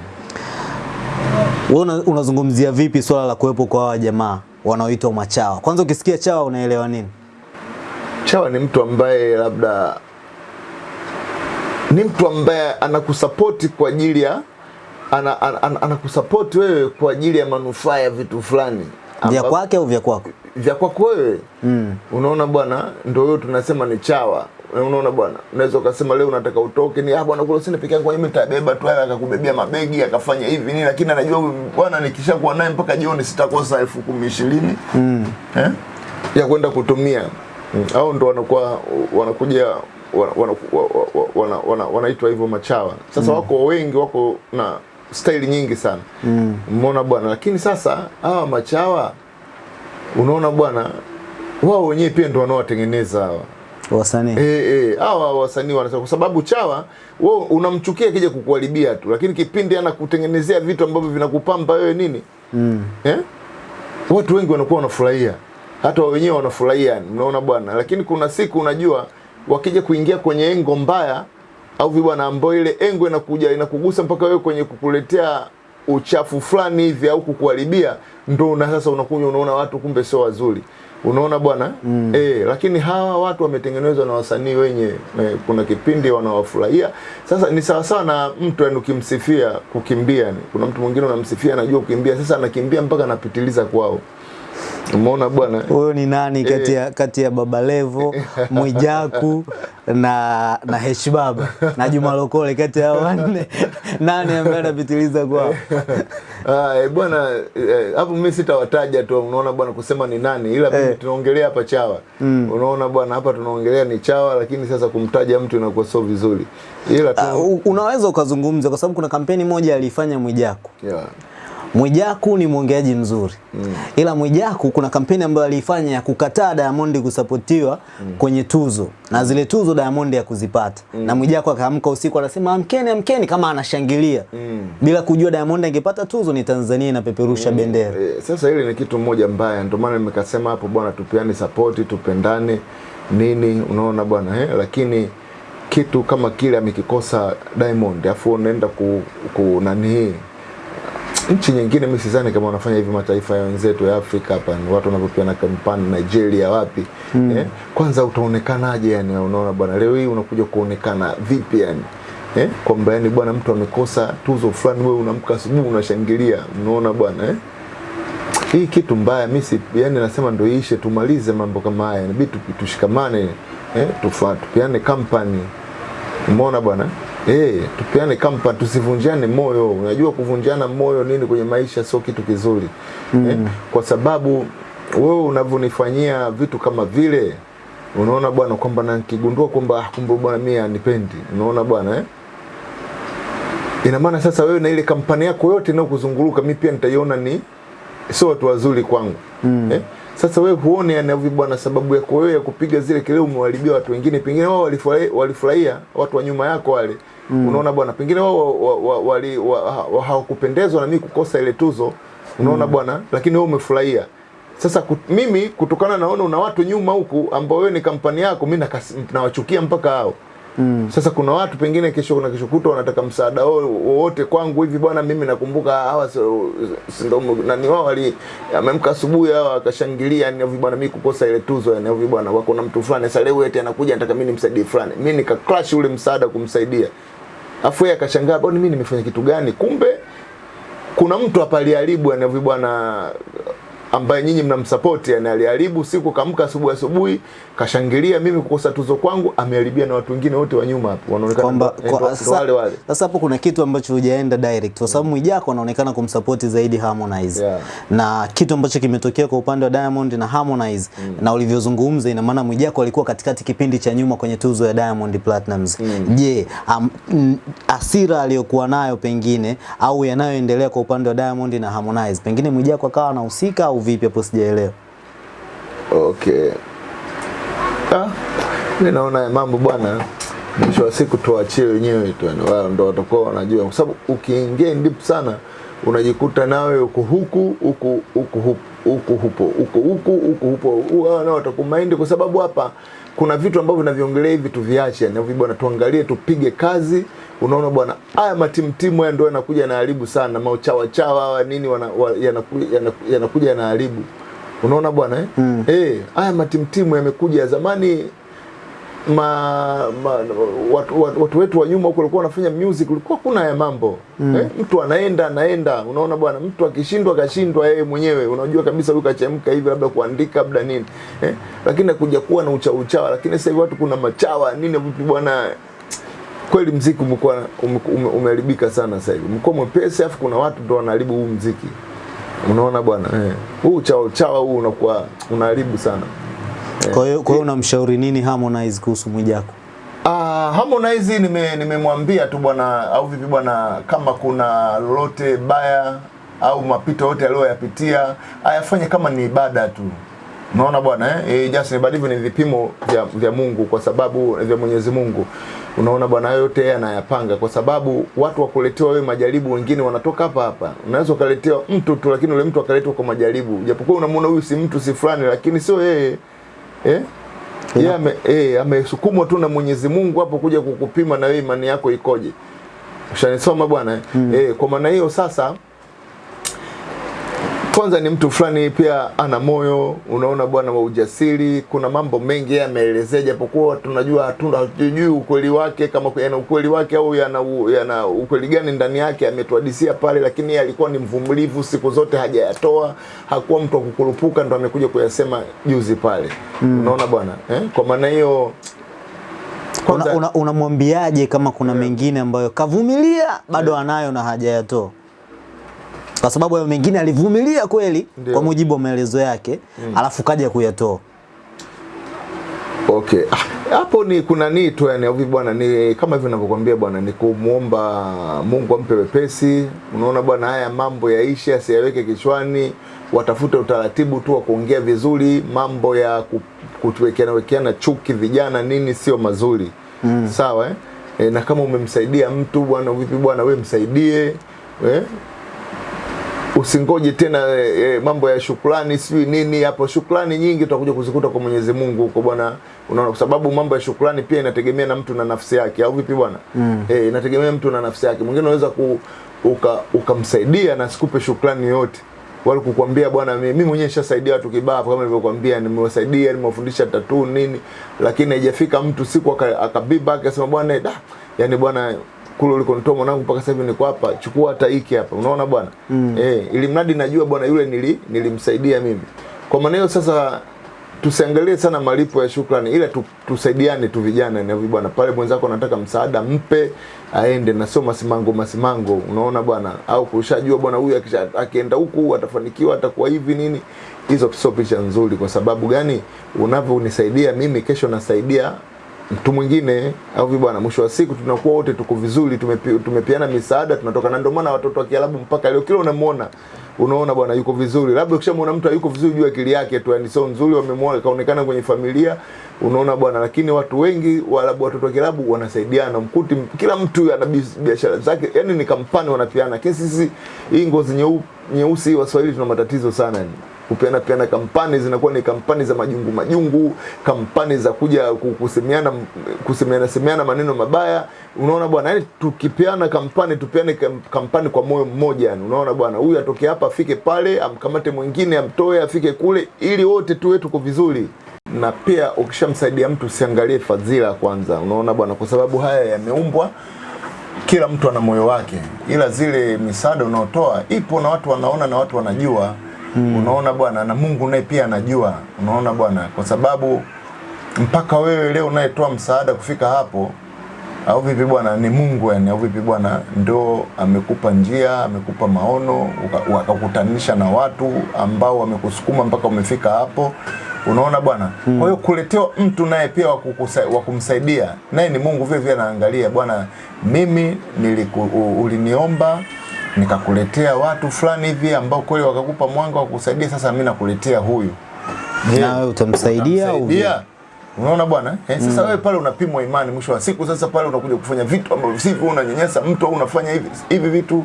Speaker 2: wewe una, unazungumzia vipi swala la kuwepo kwa hawa jamaa wanaoitwa machawa? Kwanza ukisikia chawa unaelewa nini?
Speaker 1: Chawa ni mtu ambaye labda ni mtu ambaye anakusapoti kwa ajili ya ana, ana, ana, anakusapoti wewe kwa ajili ya manufaa ya vitu fulani
Speaker 2: vya kwake au vya kwako
Speaker 1: vya kwako wewe
Speaker 2: mm.
Speaker 1: unaona bwana ndio hiyo tunasema ni chawa unaona bwana unaweza ukasema leo unataka utoke ni ah bwana kule sina peke yangu mimi nitabeba tu haya akakubebea mabegi akafanya hivi nini lakini anajua bwana nikishakuwa naye mpaka jioni sitakosa elfu kumi ishirini
Speaker 2: Mm.
Speaker 1: eh? ya kwenda kutumia mm. au ndo wanakuwa wanakuja wana- wana- wana- wana- wana- wanaitwa hivyo machawa sasa mm. wako wengi wako na staili nyingi sana
Speaker 2: Mm.
Speaker 1: umeona bwana lakini sasa hawa machawa unaona bwana wao wenyewe pia ndio wanaowatengeneza hawa
Speaker 2: wasanii
Speaker 1: Eh, eh, hawa wasanii wanasema kwa sababu chawa wewe unamchukia kija kukuharibia tu, lakini kipindi anakutengenezea vitu ambavyo vinakupamba wewe nini
Speaker 2: mm.
Speaker 1: eh? Watu wengi wanakuwa wanafurahia, hata wao wenyewe wanafurahia, unaona bwana. Lakini kuna siku unajua, wakija kuingia kwenye engo mbaya au bwana, ambao ile engo inakuja inakugusa mpaka wewe kwenye kukuletea uchafu fulani hivi au kukuharibia, ndo una sasa unakunywa, unaona watu kumbe sio wazuri unaona bwana mm. eh, lakini hawa watu wametengenezwa na wasanii wenye e, kuna kipindi wanawafurahia. Sasa ni sawasawa na mtu yani, ukimsifia kukimbia, ni kuna mtu mwingine unamsifia anajua kukimbia, sasa anakimbia mpaka anapitiliza kwao. Umeona bwana
Speaker 2: huyo ni nani kati ya kati ya Baba Levo, Mwijaku na na Hesh Baba na Juma Lokole, kati ya wanne nani ambaye anapitiliza kwao?
Speaker 1: Ah, eh, bwana eh, hapo mimi sitawataja tu, unaona bwana, kusema ni nani, ila mimi
Speaker 2: Eh.
Speaker 1: tunaongelea hapa chawa mm. Unaona bwana, hapa tunaongelea ni chawa, lakini sasa kumtaja mtu inakuwa sio vizuri, ila tu
Speaker 2: Uh, unaweza ukazungumza kwa sababu kuna kampeni moja alifanya Mwijaku.
Speaker 1: yeah.
Speaker 2: Mwijaku ni mwongeaji mzuri mm. ila Mwijaku kuna kampeni ambayo aliifanya ya kukataa Diamond kusapotiwa mm. kwenye tuzo na zile tuzo Diamond ya kuzipata mm. na Mwijaku akaamka usiku anasema amkeni, amkeni kama anashangilia
Speaker 1: Mm.
Speaker 2: bila kujua Diamond angepata tuzo ni Tanzania inapeperusha bendera.
Speaker 1: Eh, sasa hili ni kitu moja mbaya, ndio maana nimekasema hapo bwana, tupeane support, tupendane nini, unaona bwana eh? Lakini kitu kama kile amekikosa Diamond, afu unaenda ku, ku nani hii nchi nyingine, mimi sidhani kama wanafanya hivi mataifa ya wenzetu ya Afrika hapa, ni watu wanavyopeana kampani Nigeria, wapi mm. eh? Kwanza utaonekanaje yani, unaona bwana, leo hii unakuja kuonekana vipi yani eh? Kwamba yani bwana, mtu amekosa tuzo fulani, wewe unamka asubuhi unashangilia, unaona bwana eh? hii kitu mbaya mimi yani nasema ndio iishe tumalize mambo kama haya inabidi tushikamane eh tufa tupiane kampani umeona bwana eh tupeane kampa, tusivunjane moyo unajua kuvunjana moyo nini kwenye maisha sio kitu kizuri mm. eh, kwa sababu wewe unavyonifanyia vitu kama vile unaona bwana kwamba na nikigundua kwamba ah, kumbe bwana mimi anipendi unaona bwana eh ina maana sasa wewe na ile kampani yako yote inayokuzunguruka mimi pia nitaiona ni sio watu wazuri kwangu mm. eh? Sasa wewe huone yanavyo bwana, sababu yako wewe ya kupiga zile kelele umewaribia watu wengine, pengine wao walifurahia, watu wa nyuma yako wale mm. Unaona bwana, pengine wao wa- wa- wali- wa- wa- hawakupendezwa na mimi kukosa ile tuzo, unaona mm. bwana, lakini wewe umefurahia. Sasa kut, mimi kutokana naona una watu nyuma huku ambao wewe ni kampani yako, mimi nawachukia mpaka hao mm. Sasa kuna watu pengine kesho kuna kesho kutwa wanataka msaada wote kwangu hivi bwana, mimi nakumbuka hawa si- ndo nani wao wali amemka asubuhi hawa akashangilia yani hivi bwana, mimi kukosa ile tuzo yani hivi bwana, wako na mtu fulani sasa leo eti anakuja anataka mimi nimsaidie fulani, mimi nika crash ule msaada kumsaidia, afu yeye akashangaa, bwana mimi nimefanya kitu gani? Kumbe kuna mtu hapa aliharibu yani hivi bwana ambaye nyinyi mnamsapoti, yani aliharibu siku kamka asubuhi asubuhi kashangilia mimi kukosa tuzo kwangu ameharibia na watu wengine wote wa nyuma hapo wanaonekana wale wale
Speaker 2: sasa hapo kuna kitu ambacho hujaenda direct kwa sababu Mwijaku anaonekana kumsupport zaidi Harmonize
Speaker 1: Yeah.
Speaker 2: na kitu ambacho kimetokea kwa upande wa Diamond na Harmonize mm. na ulivyozungumza, ina maana Mwijaku alikuwa katikati kipindi cha nyuma kwenye tuzo ya Diamond Platnumz. Je, um, asira aliyokuwa nayo pengine au yanayoendelea kwa upande wa Diamond na Harmonize, pengine Mwijaku akawa anahusika au vipi? Hapo sijaelewa.
Speaker 1: okay ah, mimi naona mambo bwana mwisho wa siku tuachie wenyewe tu yani wao ndio watakuwa wanajua kwa sababu ukiingia deep sana unajikuta nawe uko huku huku huku huku huku huku huku huku hupo wao nao watakumaindi kwa sababu hapa kuna vitu ambavyo vinaviongelea hivi tuviache. Na hivi bwana tuangalie tupige kazi. Unaona bwana haya matimtimu haya ndio yanakuja yanaharibu sana. Mauchawa chawa hawa nini wana, wa, yanakuja yanaharibu. Unaona bwana eh? Mm. Eh, haya matimtimu yamekuja. Zamani ma, ma watu, watu, watu wetu wa nyuma huko walikuwa wanafanya music, ulikuwa kuna ya mambo. Mm. eh, mtu anaenda anaenda, unaona bwana, mtu akishindwa kashindwa yeye mwenyewe, unajua kabisa huyu kachemka hivi, labda kuandika labda nini. Eh, lakini kuja kuwa na uchawa uchawa, lakini sasa hivi watu kuna machawa. Nini vipi bwana? Kweli mziki umekuwa ume- ume- sana sasa hivi, umekuwa mwepesi, afu kuna watu ndo wanaharibu huu mziki, unaona bwana eh, huu uchawa uchawa huu unakuwa unaharibu sana.
Speaker 2: Kwa hiyo kwa hiyo unamshauri nini Harmonize kuhusu Mwijaku?
Speaker 1: Ah, Harmonize nime nimemwambia tu bwana au vipi bwana, kama kuna lolote baya au mapito yote aliyoyapitia ayafanye kama ni ibada tu. Unaona bwana eh? E, just ibada hivyo ni vipimo vya, vya Mungu kwa sababu vya Mwenyezi Mungu. Unaona bwana, yote yeye anayapanga kwa sababu watu wakuletewa wewe majaribu, wengine wanatoka hapa hapa. Unaweza ukaletewa mtu tu, lakini ule mtu akaletwa kwa majaribu, japokuwa unamuona huyu si mtu si fulani, lakini sio yeye eh? yeye ame, eh, amesukumwa tu na Mwenyezi Mungu hapo kuja kukupima na wewe imani yako ikoje. Ushanisoma bwana eh? Eh, kwa maana hiyo sasa kwanza ni mtu fulani pia ana moyo unaona bwana wa ujasiri kuna mambo mengi yeye ameelezea japokuwa tunajua hatuna hatujui ukweli wake kama yana ukweli wake au yana, yana ukweli gani ndani yake ametuhadisia pale lakini yeye alikuwa ni mvumilivu siku zote hajayatoa hakuwa mtu wa kukurupuka ndo amekuja kuyasema juzi pale mm. unaona bwana eh? kwa maana hiyo
Speaker 2: Unamwambiaje una, una kama kuna yeah. mengine ambayo kavumilia bado yeah. anayo na hajayatoa? Kwa sababu hayo mengine alivumilia kweli
Speaker 1: Ndiyo.
Speaker 2: kwa mujibu wa maelezo yake, mm. alafu kaja kuyatoa.
Speaker 1: Okay. Ah, Hapo ni kuna nitu yani hivi bwana ni kama hivyo ninavyokuambia bwana ni kumuomba Mungu ampe wepesi. Unaona bwana haya mambo yaishe asiyaweke kichwani. Watafute utaratibu tu wa kuongea vizuri, mambo ya ku- kutuwekeana wekeana chuki vijana nini sio mazuri. Mm. Sawa eh? E, na kama umemsaidia mtu bwana vipi bwana we msaidie. Eh? Usingoje tena e, e, mambo ya shukrani sijui nini hapo. Shukrani nyingi utakuja kuzikuta kwa Mwenyezi Mungu huko bwana, unaona, kwa sababu mambo ya shukrani pia inategemea na mtu na nafsi yake, au vipi bwana? Mm. E, inategemea mtu na nafsi yake. Mwingine unaweza ku, uka, ukamsaidia na sikupe shukrani yoyote wale kukwambia bwana, mimi mimi mwenyewe nishasaidia watu kibao kama nilivyokuambia, nimewasaidia nimewafundisha tatuu nini, lakini haijafika mtu siku aka- akabiba akasema bwana da, yani bwana kule ulikonitoa mwanangu mpaka sasa hivi niko hapa, chukua hata hiki hapa, unaona bwana mm. Eh, ili mradi najua bwana yule nili, nilimsaidia mimi. Kwa maana hiyo sasa tusiangalie sana malipo ya shukrani, ila tu, tusaidiane tu vijana na bwana, pale mwenzako anataka msaada mpe aende, na sio masimango masimango, unaona bwana, au kushajua bwana huyu akienda huku atafanikiwa, atakuwa hivi nini. Hizo sio picha nzuri. Kwa sababu gani? Unavyonisaidia mimi, kesho nasaidia mtu mwingine au vibwana, bwana, mwisho wa siku tunakuwa wote tuko vizuri, tumepi, tumepiana misaada, tunatoka na ndio maana watoto wa Kiarabu mpaka leo kila unamuona unaona bwana yuko vizuri. Labda ukishamuona mtu yuko vizuri, jua akili yake tu, yani sio nzuri, wamemwona kaonekana kwenye familia, unaona bwana. Lakini watu wengi Waarabu, watoto wa Kiarabu wanasaidiana, mkuti kila mtu ana biashara zake, yani ni kampani wanapiana. Lakini sisi hii ngozi nyeusi nyeusi Waswahili tuna matatizo sana yani. Kupeana peana kampani zinakuwa ni kampani za majungu majungu, kampani za kuja kusemeana kusemeana semeana maneno mabaya. Unaona bwana, yani tukipeana kampani tupeane kampani kwa moyo mmoja, yani. Unaona bwana, huyu atoke hapa afike pale, amkamate mwingine amtoe afike kule, ili wote tuwe tuko vizuri. Na pia ukishamsaidia mtu usiangalie fadhila kwanza, unaona bwana, kwa sababu haya yameumbwa kila mtu ana moyo wake, ila zile misaada unaotoa ipo na watu wanaona na watu wanajua mm. Unaona bwana, na Mungu naye pia anajua, unaona bwana, kwa sababu mpaka wewe leo unayetoa msaada kufika hapo au vipi bwana, ni Mungu yani, au vipi bwana, ndo amekupa njia, amekupa maono, akakutanisha wakakutanisha na watu ambao wamekusukuma mpaka umefika hapo. Unaona bwana. Kwa hiyo kuletewa mtu naye pia wa kumsaidia naye ni Mungu vile vile anaangalia, bwana, mimi niliku, u- uliniomba nikakuletea watu fulani hivi ambao kweli wakakupa mwanga wa kusaidia, sasa mimi nakuletea huyu. Je,
Speaker 2: na utamsaidia au?
Speaker 1: Unaona bwana eh, sasa wewe pale unapimwa imani, mwisho wa siku sasa pale unakuja kufanya vitu ambavyo sivyo, unanyanyasa mtu au unafanya hivi hivi vitu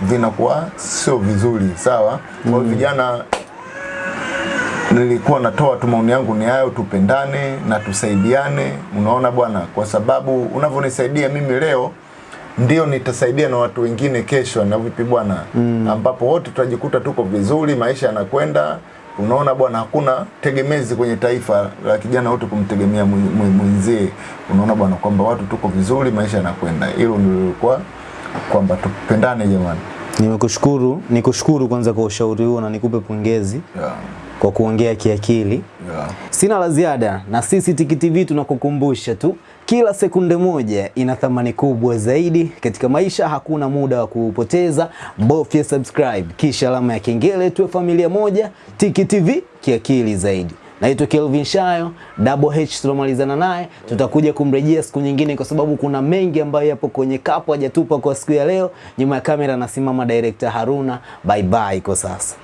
Speaker 1: vinakuwa sio vizuri, sawa. Kwa hiyo vijana, nilikuwa natoa tu maoni yangu ni hayo, tupendane na tusaidiane, unaona bwana, kwa sababu unavyonisaidia mimi leo ndio nitasaidia na watu wengine kesho, na vipi bwana, mm. ambapo wote tutajikuta tuko vizuri, maisha yanakwenda. Unaona bwana, hakuna tegemezi kwenye taifa la kijana wote kumtegemea mwen- mwen- mwenzie. Unaona bwana, kwamba watu tuko vizuri, maisha yanakwenda. Hilo nilikuwa kwamba tupendane jamani.
Speaker 2: Nimekushukuru, nikushukuru kwanza kwa ushauri huo na nikupe pongezi
Speaker 1: Yeah,
Speaker 2: kwa kuongea kiakili.
Speaker 1: yeah.
Speaker 2: Sina la ziada na sisi Tiki TV tunakukumbusha tu kila sekunde moja ina thamani kubwa zaidi katika maisha. Hakuna muda wa kupoteza, bofya subscribe kisha alama ya kengele, tuwe familia moja. Tiki TV kiakili zaidi. Naitwa Kelvin Shayo, Double H tunamalizana naye, tutakuja kumrejea siku nyingine, kwa sababu kuna mengi ambayo yapo kwenye kapu hajatupa kwa siku ya leo. Nyuma ya kamera anasimama director Haruna. Bye bye kwa sasa.